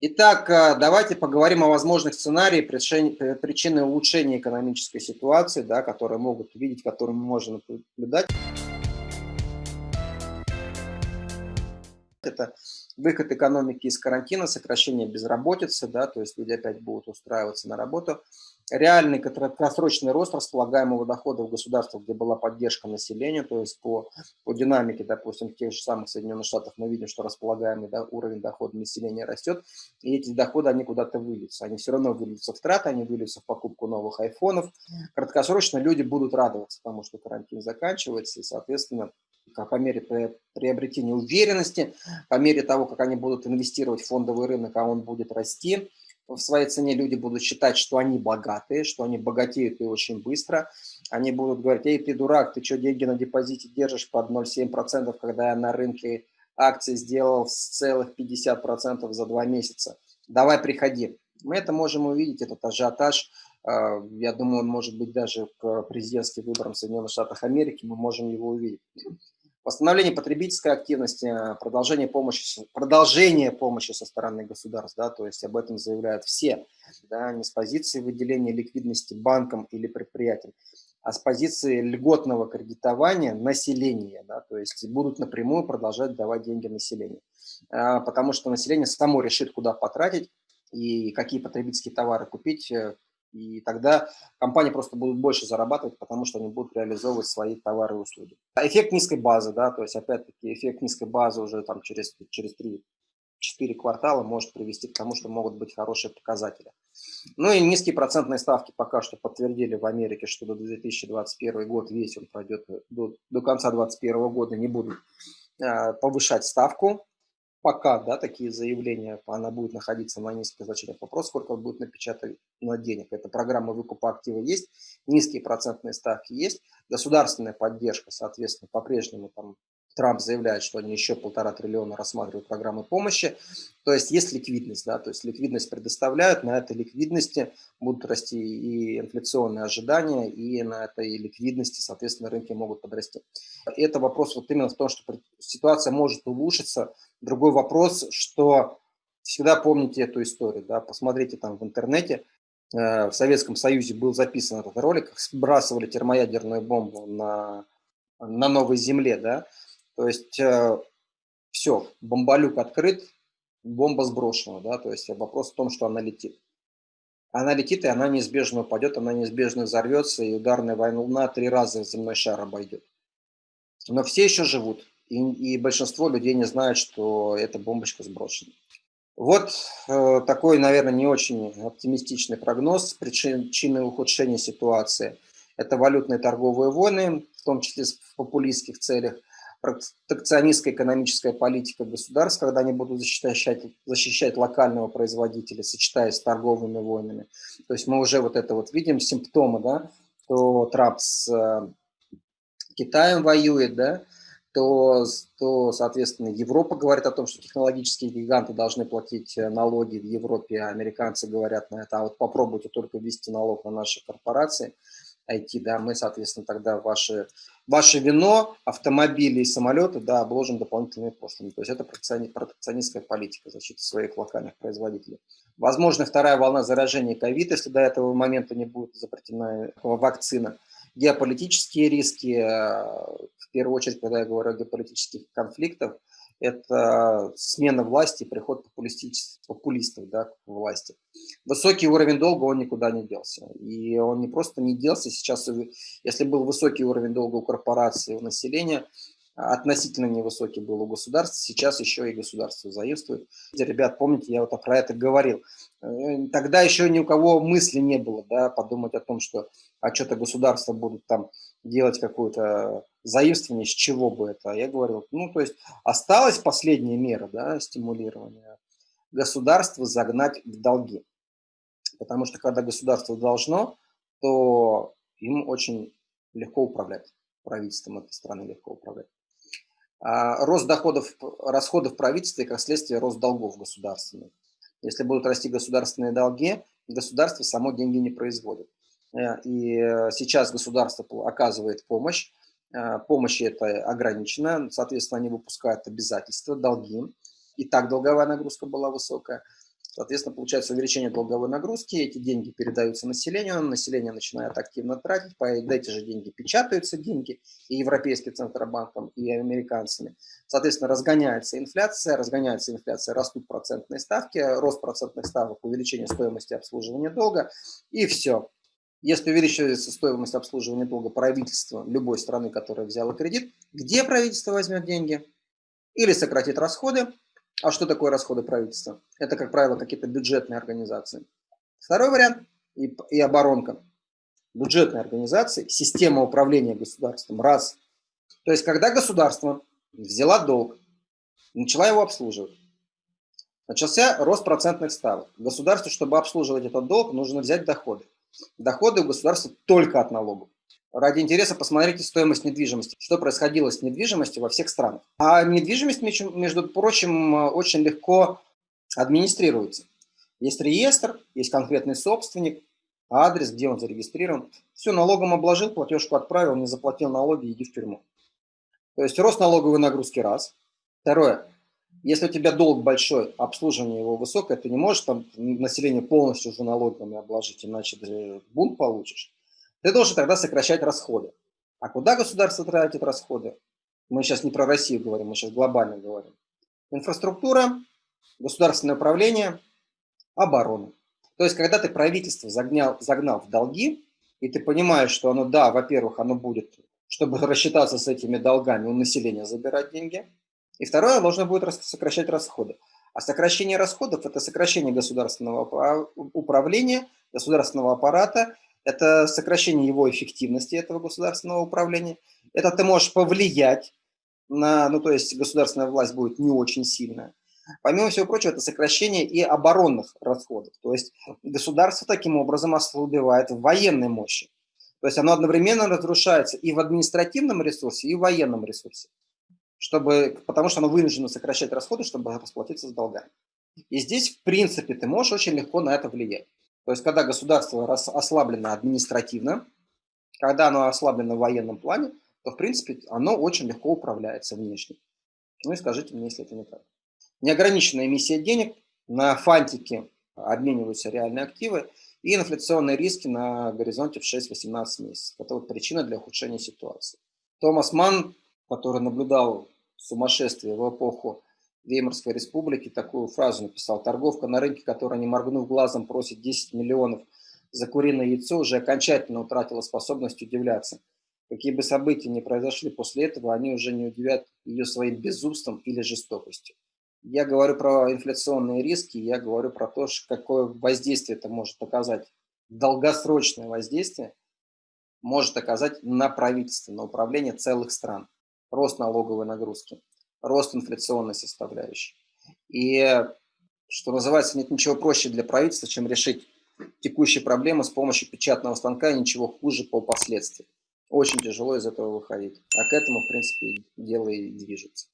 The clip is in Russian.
Итак, э, давайте поговорим о возможных сценариях причины улучшения экономической ситуации, да, которые могут увидеть, которые мы можем наблюдать. Это выход экономики из карантина, сокращение безработицы, да, то есть люди опять будут устраиваться на работу. Реальный краткосрочный рост располагаемого дохода в государствах, где была поддержка населения, то есть по, по динамике, допустим, тех же самых Соединенных Штатах мы видим, что располагаемый да, уровень дохода населения растет, и эти доходы, они куда-то выльются. Они все равно выльются в траты, они выльются в покупку новых айфонов. Краткосрочно люди будут радоваться тому, что карантин заканчивается, и, соответственно, по мере приобретения уверенности, по мере того, как они будут инвестировать в фондовый рынок, а он будет расти, в своей цене люди будут считать, что они богатые, что они богатеют и очень быстро. Они будут говорить, эй, ты дурак, ты что, деньги на депозите держишь под 0,7%, когда я на рынке акций сделал с целых 50% за два месяца. Давай приходи. Мы это можем увидеть, этот ажиотаж. А, я думаю, он может быть даже к президентским выборам в Соединенных Штатах Америки, мы можем его увидеть. Восстановление потребительской активности, продолжение помощи, продолжение помощи со стороны государств, да, то есть об этом заявляют все, да, не с позиции выделения ликвидности банкам или предприятиям, а с позиции льготного кредитования населения, да, то есть будут напрямую продолжать давать деньги населению, а, потому что население само решит, куда потратить и какие потребительские товары купить, э, и тогда компании просто будут больше зарабатывать, потому что они будут реализовывать свои товары и услуги. А эффект низкой базы, да, то есть опять-таки эффект низкой базы уже там через, через 3-4 квартала может привести к тому, что могут быть хорошие показатели. Ну и низкие процентные ставки пока что подтвердили в Америке, что до 2021 год весь он пройдет, до, до конца 2021 года не будут э, повышать ставку пока, да, такие заявления, она будет находиться на низких значениях. Вопрос, сколько будет напечатать на денег. Это программа выкупа актива есть, низкие процентные ставки есть, государственная поддержка, соответственно, по-прежнему там Трамп заявляет, что они еще полтора триллиона рассматривают программы помощи. То есть есть ликвидность, да, то есть ликвидность предоставляют, на этой ликвидности будут расти и инфляционные ожидания, и на этой ликвидности, соответственно, рынки могут подрасти. И это вопрос вот именно в том, что ситуация может улучшиться. Другой вопрос, что всегда помните эту историю, да, посмотрите там в интернете, э, в Советском Союзе был записан этот ролик, сбрасывали термоядерную бомбу на, на новой земле, да, то есть э, все, бомболюк открыт, бомба сброшена, да, то есть вопрос в том, что она летит. Она летит, и она неизбежно упадет, она неизбежно взорвется, и ударная волна три раза земной шар обойдет. Но все еще живут, и, и большинство людей не знают, что эта бомбочка сброшена. Вот э, такой, наверное, не очень оптимистичный прогноз причины ухудшения ситуации. Это валютные торговые войны, в том числе в популистских целях, протекционистская экономическая политика государств, когда они будут защищать, защищать локального производителя, сочетаясь с торговыми войнами. То есть мы уже вот это вот видим, симптомы, да, то Трамп с э, Китаем воюет, да, то, то, соответственно, Европа говорит о том, что технологические гиганты должны платить э, налоги в Европе, а американцы говорят на это, а вот попробуйте только ввести налог на наши корпорации – IT, да, мы, соответственно, тогда ваши, ваше вино, автомобили и самолеты, да, обложим дополнительными пошлинами. То есть это протекционистская политика защиты своих локальных производителей. Возможно, вторая волна заражения ковид, если до этого момента не будет изобретена вакцина. Геополитические риски, э, в первую очередь, когда я говорю о геополитических конфликтах, это смена власти, приход популистов да, к власти. Высокий уровень долга, он никуда не делся. И он не просто не делся, сейчас, если был высокий уровень долга у корпораций, у населения, относительно невысокий был у государств, сейчас еще и государство заимствует. Ребят, помните, я вот про это говорил. Э, тогда еще ни у кого мысли не было, да, подумать о том, что а что-то государство будут там делать какую-то заимствование, с чего бы это. Я говорил, ну, то есть осталась последняя мера, да, стимулирования. Государство загнать в долги. Потому что когда государство должно, то им очень легко управлять. Правительством этой страны легко управлять. А рост доходов, расходов правительства и, как следствие, рост долгов государственных. Если будут расти государственные долги, государство само деньги не производит. Э, и сейчас государство оказывает помощь, помощи это ограничено, соответственно, они выпускают обязательства, долги. И так долговая нагрузка была высокая. Соответственно, получается увеличение долговой нагрузки, эти деньги передаются населению, население начинает активно тратить, по эти же деньги печатаются деньги и Европейским Центробанком, и американцами. Соответственно, разгоняется инфляция, разгоняется инфляция, растут процентные ставки, рост процентных ставок, увеличение стоимости обслуживания долга, и все. Если увеличивается стоимость обслуживания долга правительства любой страны, которая взяла кредит, где правительство возьмет деньги? Или сократит расходы, а что такое расходы правительства? Это, как правило, какие-то бюджетные организации. Второй вариант и, и оборонка. Бюджетные организации, система управления государством. Раз. То есть, когда государство взяла долг, начала его обслуживать, начался рост процентных ставок. Государству, чтобы обслуживать этот долг, нужно взять доходы. Доходы государства только от налогов. Ради интереса посмотрите стоимость недвижимости, что происходило с недвижимостью во всех странах. А недвижимость, между прочим, очень легко администрируется. Есть реестр, есть конкретный собственник, адрес, где он зарегистрирован. Все, налогом обложил, платежку отправил, не заплатил налоги, иди в тюрьму. То есть рост налоговой нагрузки раз. Второе. Если у тебя долг большой, обслуживание его высокое, ты не можешь там население полностью уже налогами обложить, иначе ты бунт получишь ты должен тогда сокращать расходы. А куда государство тратит расходы? Мы сейчас не про Россию говорим, мы сейчас глобально говорим. Инфраструктура, государственное управление, оборона. То есть, когда ты правительство загнял, загнал в долги, и ты понимаешь, что оно, да, во-первых, оно будет, чтобы рассчитаться с этими долгами, у населения забирать деньги. И второе, должно будет сокращать расходы. А сокращение расходов – это сокращение государственного управления, государственного аппарата – это сокращение его эффективности, этого государственного управления. Это ты можешь повлиять на, ну то есть государственная власть будет не очень сильная. Помимо всего прочего, это сокращение и оборонных расходов. То есть государство таким образом ослабевает в военной мощи. То есть оно одновременно разрушается и в административном ресурсе, и в военном ресурсе. Чтобы, потому что оно вынуждено сокращать расходы, чтобы расплатиться с долгами. И здесь, в принципе, ты можешь очень легко на это влиять. То есть, когда государство ослаблено административно, когда оно ослаблено в военном плане, то, в принципе, оно очень легко управляется внешне. Ну и скажите мне, если это не так. Неограниченная эмиссия денег, на фантике обмениваются реальные активы, и инфляционные риски на горизонте в 6-18 месяцев. Это вот причина для ухудшения ситуации. Томас Манн, который наблюдал сумасшествие в эпоху Веймарской республики такую фразу написал. Торговка на рынке, которая, не моргнув глазом, просит 10 миллионов за куриное яйцо, уже окончательно утратила способность удивляться. Какие бы события ни произошли после этого, они уже не удивят ее своим безумством или жестокостью. Я говорю про инфляционные риски, я говорю про то, какое воздействие это может оказать, долгосрочное воздействие может оказать на правительство, на управление целых стран. Рост налоговой нагрузки рост инфляционной составляющей. И, что называется, нет ничего проще для правительства, чем решить текущие проблемы с помощью печатного станка, ничего хуже по последствиям. Очень тяжело из этого выходить. А к этому, в принципе, дело и движется.